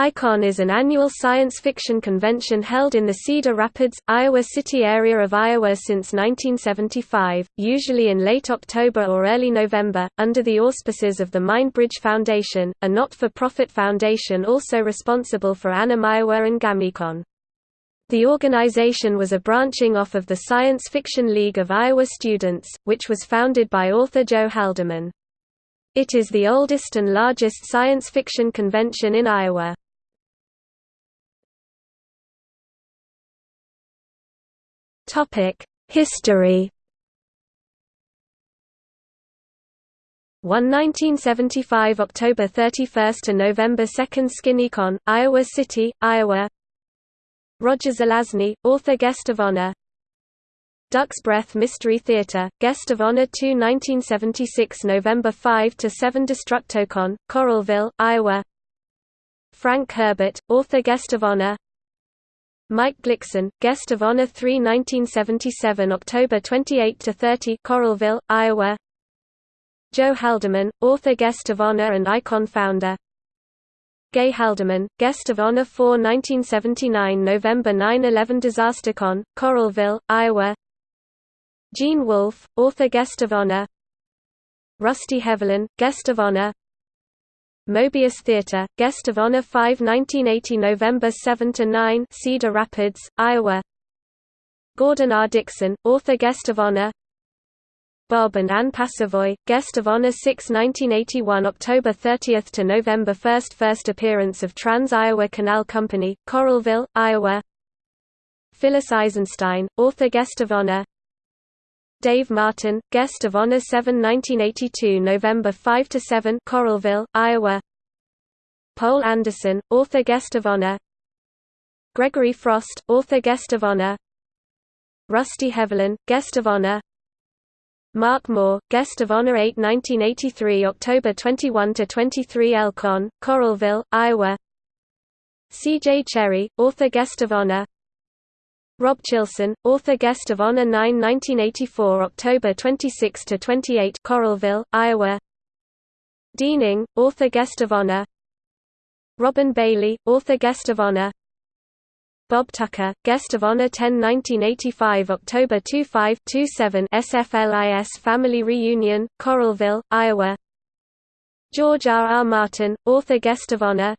ICON is an annual science fiction convention held in the Cedar Rapids, Iowa City area of Iowa since 1975, usually in late October or early November, under the auspices of the Mindbridge Foundation, a not-for-profit foundation also responsible for Anim Iowa and GamiCon. The organization was a branching off of the Science Fiction League of Iowa Students, which was founded by author Joe Haldeman. It is the oldest and largest science fiction convention in Iowa. History. 1 1975 October 31 to November 2 SkinnyCon, Iowa City, Iowa. Roger Zelazny, author guest of honor. Duck's Breath Mystery Theater, Guest of Honor 2 1976 November 5 to 7 Destructocon, Coralville, Iowa. Frank Herbert, author guest of honor. Mike Glicksohn, Guest of Honor 3 1977 October 28 to 30 Coralville, Iowa. Joe Haldeman, author Guest of Honor and Icon founder. Gay Haldeman, Guest of Honor 4 1979 November 9/11 DisasterCon, Coralville, Iowa. Gene Wolfe, author Guest of Honor. Rusty Hevelin, Guest of Honor. Mobius Theatre, Guest of Honor 5 1980 November 7–9 Cedar Rapids, Iowa. Gordon R. Dickson, Author Guest of Honor. Bob and Ann Passovoy, Guest of Honor 6 1981 October 30 to November 1 First appearance of Trans-Iowa Canal Company, Coralville, Iowa. Phyllis Eisenstein, Author Guest of Honor Dave Martin, Guest of Honor 7 1982 November 5–7 Coralville, Iowa. Poul Anderson, Author Guest of Honor. Gregory Frost, Author Guest of Honor. Rusty Hevelin, Guest of Honor. Mark Moore, Guest of Honor 8 1983 October 21–23 Elcon, Coralville, Iowa. C.J. Cherryh, Author Guest of Honor Rob Chilson, author guest of Honor 9 1984 October 26 to 28 Coralville, Iowa. Dean Ing, author guest of honor. Robin Bailey, author guest of honor. Bob Tucker, guest of honor 10 1985 October 25 27 SFLIS Family Reunion, Coralville, Iowa. George R. R. Martin, author guest of honor.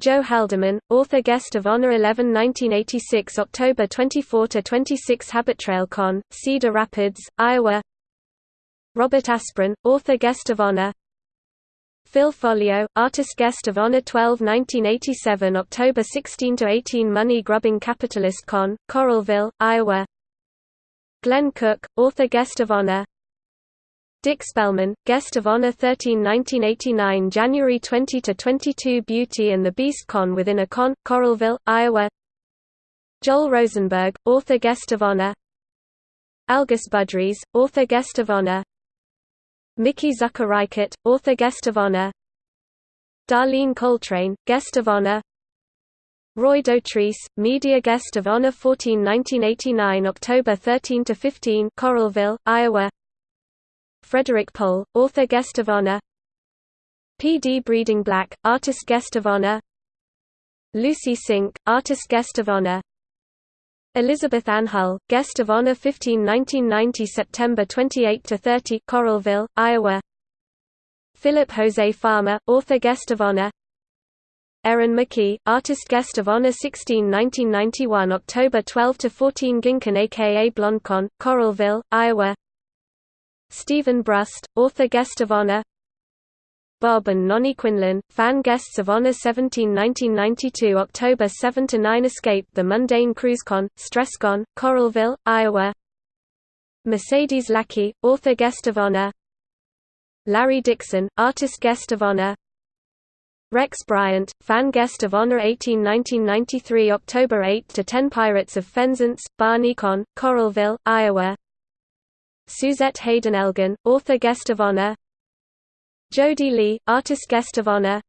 Joe Haldeman, author guest of Honor 11 1986 October 24–26 Habitrail Con, Cedar Rapids, Iowa. Robert Asprin, author guest of Honor. Phil Foglio, artist guest of Honor 12 1987 October 16–18 Money Grubbing Capitalist Con, Coralville, Iowa. Glenn Cook, author guest of Honor Dick Spellman, Guest of Honor 13 1989 January 20–22 Beauty and the Beast Con within a con, Coralville, Iowa. Joel Rosenberg, Author Guest of Honor. Algis Budrys, Author Guest of Honor. Mickey Zucker Author Guest of Honor. Darlene Coltrane, Guest of Honor. Roy Dotrice, Media Guest of Honor 14 1989 October 13–15 Coralville, Iowa Frederik Pohl, author guest of honor. P. D. Breeding Black, artist guest of honor. Lucy Synk, artist guest of honor. Elizabeth Ann Hull, guest of honor 15 1990 September 28 to 30 Coralville, Iowa. Philip Jose Farmer, author guest of honor. Erin McKee, artist guest of honor 16 1991 October 12 to 14 Ginkin aka BlondeCon, Coralville, Iowa Steven Brust, author guest of honor. Bob and Nonnie Quinlan, fan guests of honor 17 1992 October 7–9 Escape the Mundane CruiseCon, StressCon, Coralville, Iowa. Mercedes Lackey, author guest of honor. Larry Dixon, artist guest of honor. Rex Bryant, fan guest of honor 18 1993 October 8 to 10 Pirates of Penzance, BarneyCon, Coralville, Iowa Suzette Haden Elgin, author guest of honor. Jody Lee, artist guest of honor.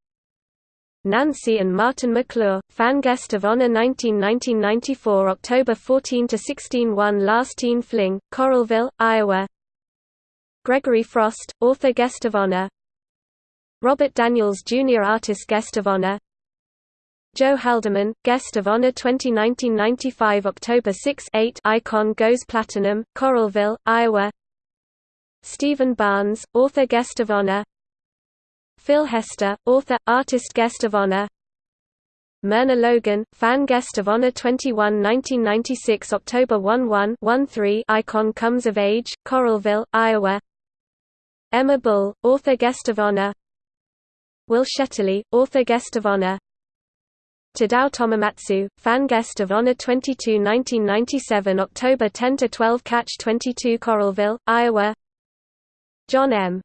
Nancy and Martin McClure, fan guest of honor 19-1994 October 14–16 One Last Teen Fling, Coralville, Iowa. Gregory Frost, author guest of honor. Robert Daniels Jr. artist guest of honor Joe Haldeman, Guest of Honor 2019-95 October 6 8 Icon goes Platinum, Coralville, Iowa. Stephen Barnes, Author Guest of Honor. Phil Hester, Author, Artist Guest of Honor. Myrna Logan, Fan Guest of Honor 21 1996 October 11 13 Icon Comes of Age, Coralville, Iowa. Emma Bull, Author Guest of Honor. Will Shetterly, Author Guest of Honor Tadao Tomomatsu, Fan Guest of Honor 22 1997 October 10–12 Catch 22 Coralville, Iowa John M.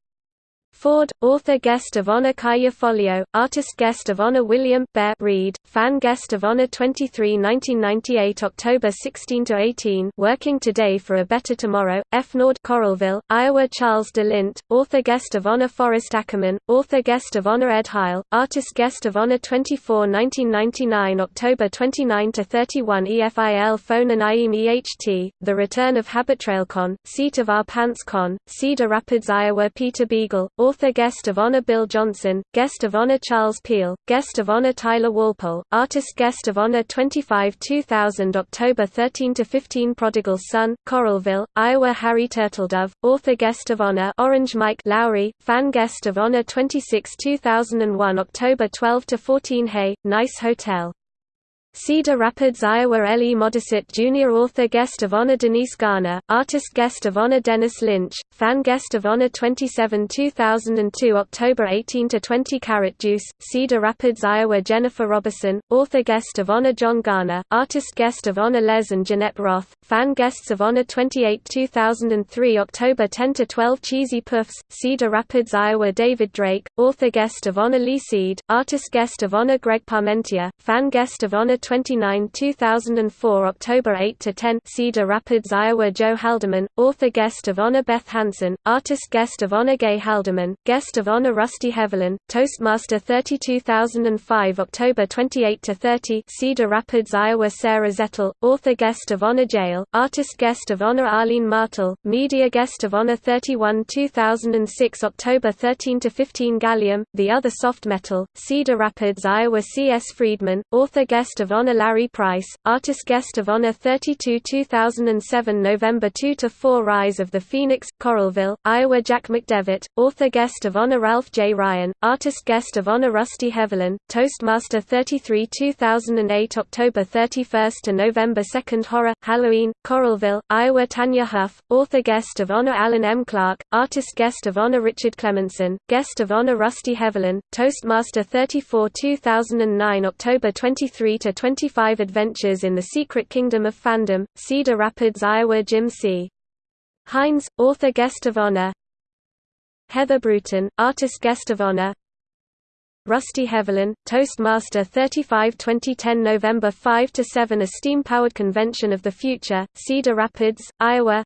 Ford, author guest of honor Kaja Foglio, artist guest of honor William Bear Reed, fan guest of honor 23 1998 October 16 to 18 Working Today for a Better Tomorrow, F. Nord Coralville, Iowa Charles de Lint, author guest of honor Forrest Ackerman, author guest of honor Ed Heil, artist guest of honor 24 1999 October 29 to 31 EFIL Phone and IEM EHT, The Return of HabitTrailCon, Seat of Our Pants Con, Cedar Rapids Iowa Peter Beagle, Author Guest of Honor Bill Johnson, Guest of Honor Charles Peel, Guest of Honor Tyler Walpole, Artist Guest of Honor 25 2000 October thirteen to fifteen Prodigal Son, Coralville, Iowa Harry Turtledove, Author Guest of Honor Orange Mike Lowrey, Fan Guest of Honor 26 2001 October twelve to fourteen Hey, Nice Hotel Cedar Rapids, Iowa L. E. Modesitt Jr. Author Guest of Honor Denise Garner, Artist Guest of Honor Dennis Lynch, Fan Guest of Honor 27 2002 October 18–20 Carrot Juice, Cedar Rapids, Iowa Jennifer Roberson, Author Guest of Honor John Garner, Artist Guest of Honor Les and Jeanette Roth, Fan Guests of Honor 28 2003 October 10–12 Cheesy Puffs, Cedar Rapids, Iowa David Drake, Author Guest of Honor Lee Seed, Artist Guest of Honor Greg Parmentier, Fan Guest of Honor 29 2004 October 8 to 10 Cedar Rapids Iowa Joe Haldeman author guest of honor Beth Hansen artist guest of honor Gay Haldeman guest of honor Rusty Hevelin Toastmaster 30 2005 October 28 to 30 Cedar Rapids Iowa Sarah Zettel author guest of honor Jail artist guest of honor Arlene Martel media guest of honor 31 2006 October 13 to 15 Gallium the other soft metal Cedar Rapids Iowa C S Friedman author guest of Honor Larry Price, Artist Guest of Honor 32 2007 November 2–4 Rise of the Phoenix, Coralville, Iowa Jack McDevitt, Author Guest of Honor Ralph J. Ryan, Artist Guest of Honor Rusty Hevelin, Toastmaster 33 2008 October 31 to November 2 Horror, Halloween, Coralville, Iowa Tanya Huff, Author Guest of Honor Alan M. Clark, Artist Guest of Honor Richard Clemenson, Guest of Honor Rusty Hevelin, Toastmaster 34 2009 October 23 to 25 Adventures in the Secret Kingdom of Fandom, Cedar Rapids, Iowa Jim C. Hines, Author Guest of Honor. Heather Bruton, Artist Guest of Honor. Rusty Hevelin, Toastmaster 35 2010 November 5–7 A steam-powered convention of the future, Cedar Rapids, Iowa.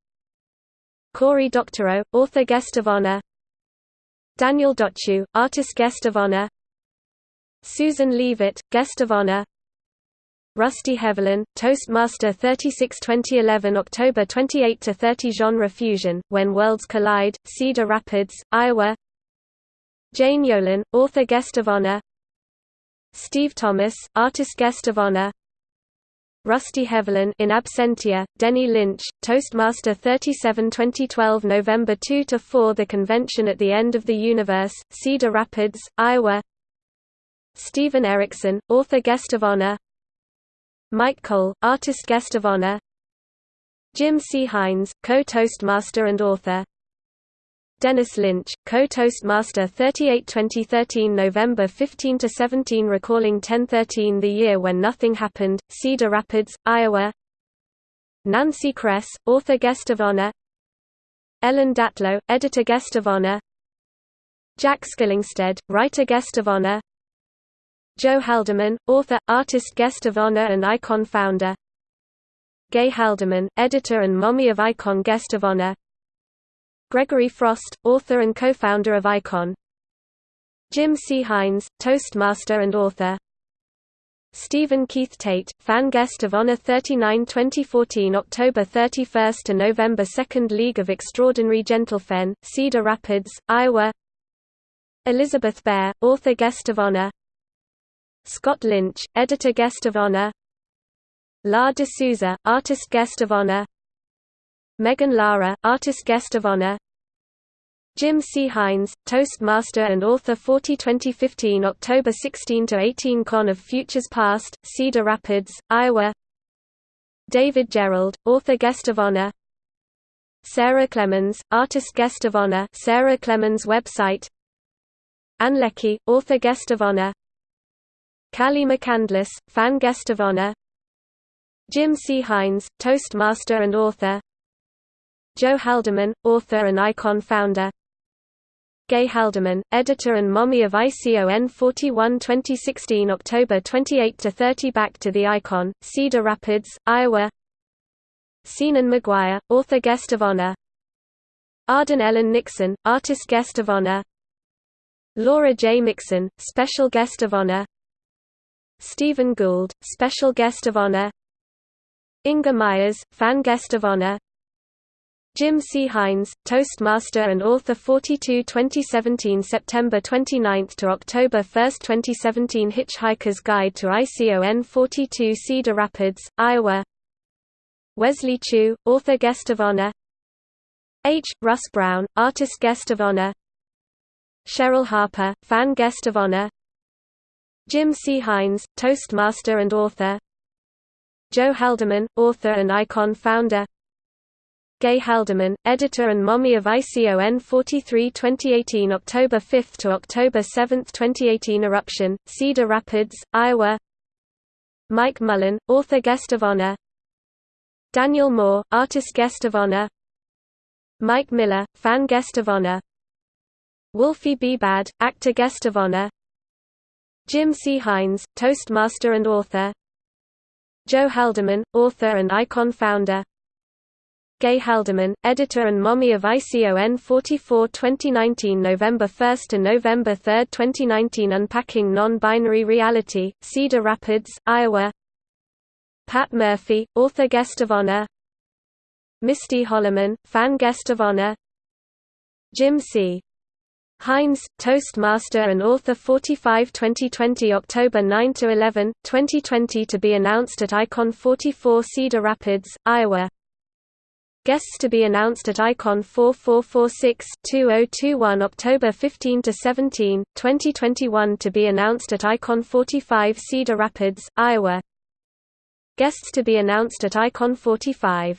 Cory Doctorow, Author Guest of Honor. Daniel Dotchu, Artist Guest of Honor. Susan Leavitt, Guest of Honor Rusty Hevelin, Toastmaster 36 2011 October 28 to 30 Genre Fusion, When Worlds Collide, Cedar Rapids, Iowa. Jane Yolen, author guest of honor. Steve Thomas, artist guest of honor. Rusty Hevelin in absentia, Denny Lynch, Toastmaster 37 2012 November 2 to 4 The convention at the end of the universe, Cedar Rapids, Iowa. Steven Erikson, author guest of honor. Mike Cole, Artist Guest of Honor. Jim C. Hines, co-Toastmaster and author. Dennis Lynch, co-Toastmaster 38-2013 November 15–17 Recalling 1013 The Year When Nothing Happened, Cedar Rapids, Iowa. Nancy Kress, Author Guest of Honor. Ellen Datlow, Editor Guest of Honor. Jack Skillingstead, Writer Guest of Honor Joe Haldeman, author, artist guest of honor and Icon founder. Gay Haldeman, editor and mommy of Icon guest of honor. Gregory Frost, author and co-founder of Icon. Jim C. Hines, Toastmaster and author. Stephen Keith Tate, fan guest of honor 39 2014 October 31 to November 2 League of Extraordinary Gentlefen, Cedar Rapids, Iowa. Elizabeth Bear, author guest of honor Scott Lynch, Editor Guest of Honor. La de Souza, Artist Guest of Honor. Megan Lara, Artist Guest of Honor. Jim C. Hines, Toastmaster and author 40 2015 October 16–18 Con of Futures Past, Cedar Rapids, Iowa. David Gerrold, Author Guest of Honor. Sarah Clemens, Artist Guest of Honor Sarah Clemens website. Ann Leckie, Author Guest of Honor Callie McCandless, Fan Guest of Honor. Jim C. Hines, Toastmaster and author. Joe Haldeman, author and Icon founder. Gay Haldeman, editor and mommy of ICON 41 2016 October 28–30 Back to the Icon, Cedar Rapids, Iowa. Seanan McGuire, author guest of honor. Arden Ellen Nixon, artist guest of honor. Laura J. Mixon, special guest of honor Steven Gould, special guest of honor. Inga Myers, fan guest of honor. Jim C. Hines, Toastmaster and author 42 2017 September 29 to October 1 2017 Hitchhiker's Guide to ICON 42 Cedar Rapids, Iowa. Wesley Chu, author guest of honor. H. Russ Brown, artist guest of honor. Cheryl Harper, fan guest of honor Jim C. Hines, Toastmaster and author. Joe Haldeman, author and Icon founder. Gay Haldeman, editor and mommy of ICON 43 2018 October 5 to October 7 2018 Eruption, Cedar Rapids, Iowa. Mike Mullin, author guest of honor. Daniel Moore, artist guest of honor. Mike Miller, fan guest of honor. Wolfie B. Bad, actor guest of honor Jim C. Hines, Toastmaster and author. Joe Haldeman, author and Icon founder. Gay Haldeman, editor and mommy of ICON 44 2019 November 1 to November 3, 2019 Unpacking Non-Binary Reality, Cedar Rapids, Iowa. Pat Murphy, author guest of honor. Misty Holloman, fan guest of honor. Jim C. Hines, Toastmaster and author 45 2020 October 9 to 11, 2020 to be announced at Icon 44 Cedar Rapids, Iowa. Guests to be announced at Icon 4446-2021 October 15 to 17, 2021 to be announced at Icon 45 Cedar Rapids, Iowa. Guests to be announced at Icon 45